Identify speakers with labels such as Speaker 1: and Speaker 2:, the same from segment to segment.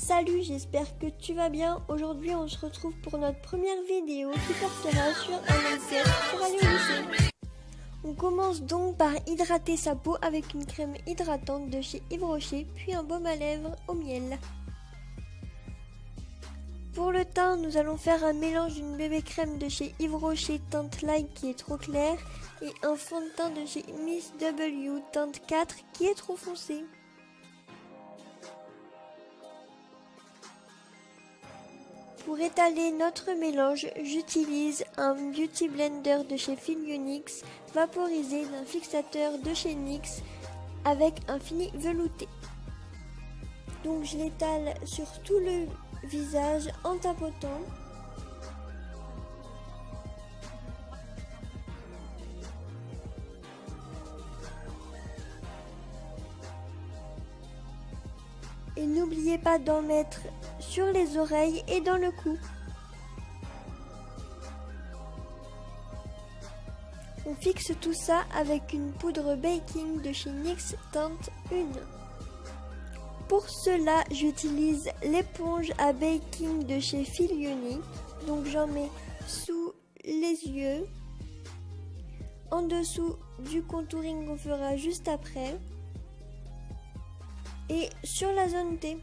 Speaker 1: Salut, j'espère que tu vas bien. Aujourd'hui, on se retrouve pour notre première vidéo qui portera sur un pour aller au. On commence donc par hydrater sa peau avec une crème hydratante de chez Yves Rocher, puis un baume à lèvres au miel. Pour le teint, nous allons faire un mélange d'une bébé crème de chez Yves Rocher teinte light qui est trop claire et un fond de teint de chez Miss W teinte 4 qui est trop foncé. Pour étaler notre mélange, j'utilise un Beauty Blender de chez Filionix vaporisé d'un fixateur de chez NYX avec un fini velouté. Donc je l'étale sur tout le visage en tapotant. Et n'oubliez pas d'en mettre sur les oreilles et dans le cou. On fixe tout ça avec une poudre baking de chez NYX teinte 1. Pour cela, j'utilise l'éponge à baking de chez Filionic. Donc j'en mets sous les yeux, en dessous du contouring qu'on fera juste après et sur la zone T.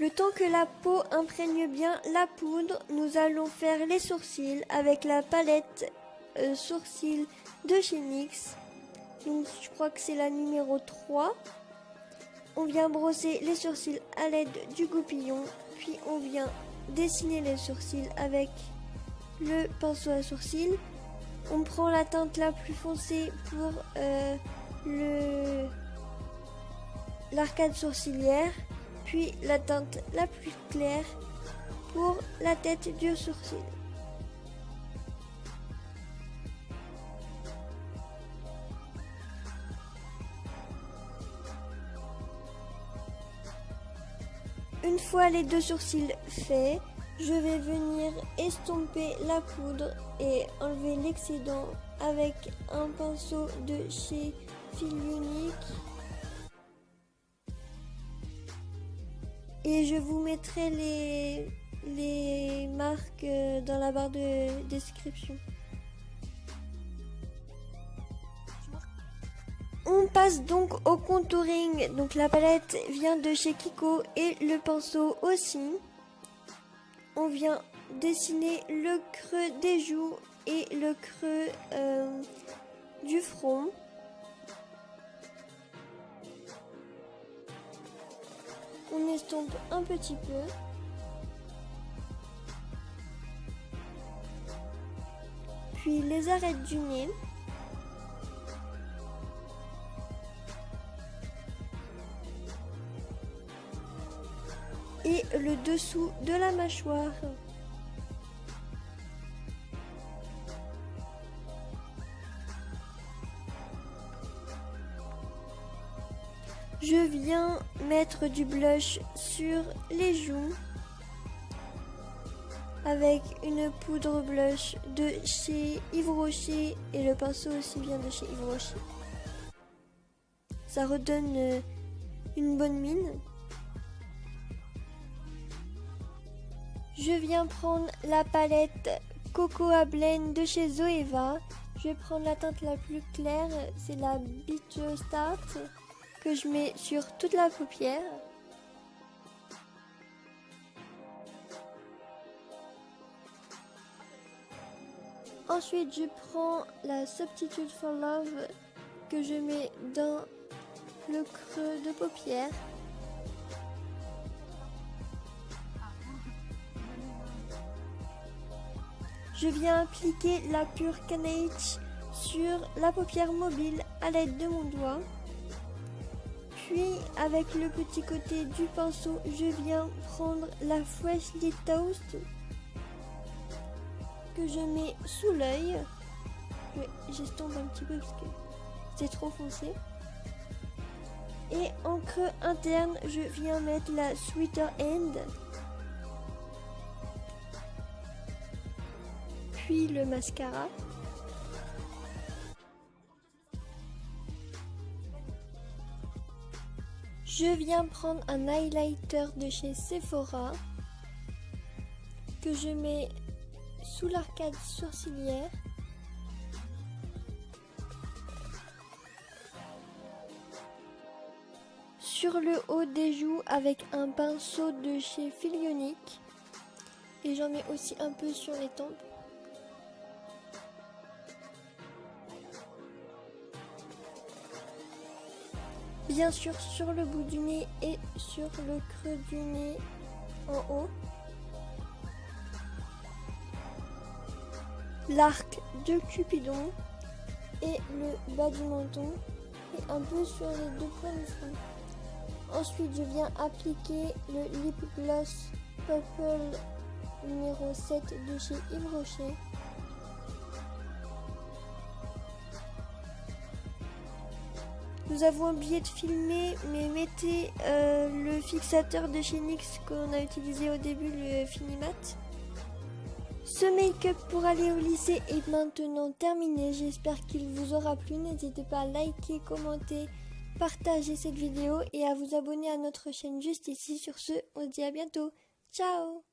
Speaker 1: Le temps que la peau imprègne bien la poudre, nous allons faire les sourcils avec la palette euh, sourcils de chez NYX. Donc, je crois que c'est la numéro 3. On vient brosser les sourcils à l'aide du goupillon, puis on vient dessiner les sourcils avec le pinceau à sourcils. On prend la teinte la plus foncée pour euh, l'arcade sourcilière puis la teinte la plus claire pour la tête du sourcil. Une fois les deux sourcils faits, je vais venir estomper la poudre et enlever l'excédent avec un pinceau de chez Filionic Et je vous mettrai les, marques dans la barre de description. On passe donc au contouring. Donc la palette vient de chez Kiko et le pinceau aussi. On vient dessiner le creux des joues et le creux euh, du front. On estompe un petit peu. Puis les arêtes du nez. Le dessous de la mâchoire. Je viens mettre du blush sur les joues avec une poudre blush de chez Yves Rocher et le pinceau aussi vient de chez Yves Rocher. Ça redonne euh, une bonne mine. Je viens prendre la palette Coco à Blend de chez Zoeva. Je vais prendre la teinte la plus claire, c'est la Beach Start que je mets sur toute la paupière. Ensuite, je prends la Substitute for Love que je mets dans le creux de paupière. Je viens appliquer la Pure Canage sur la paupière mobile à l'aide de mon doigt. Puis avec le petit côté du pinceau, je viens prendre la Freshly Toast que je mets sous l'œil. J'estompe un petit peu parce que c'est trop foncé. Et en creux interne, je viens mettre la Sweeter End. puis le mascara. Je viens prendre un highlighter de chez Sephora que je mets sous l'arcade sourcilière. Sur le haut des joues avec un pinceau de chez Filionic. Et j'en mets aussi un peu sur les tempes. Bien sûr sur le bout du nez et sur le creux du nez en haut. L'arc de Cupidon et le bas du menton et un peu sur les deux points du front. Ensuite, je viens appliquer le lip gloss Purple numéro 7 de chez Yves Rocher. Nous avons oublié de filmer, mais mettez euh, le fixateur de chez NYX qu'on a utilisé au début, le Finimat. Ce make-up pour aller au lycée est maintenant terminé. J'espère qu'il vous aura plu. N'hésitez pas à liker, commenter, partager cette vidéo et à vous abonner à notre chaîne juste ici. Sur ce, on se dit à bientôt. Ciao